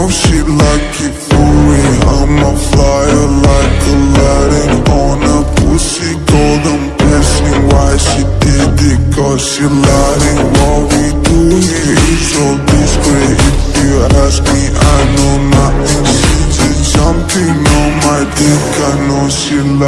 Oh, like it for I'm a flyer like Aladdin On a pussy. Golden blessing Why she did it cause she lied What we do here is so discreet If you ask me I know nothing. She's jumping on my dick. I know she like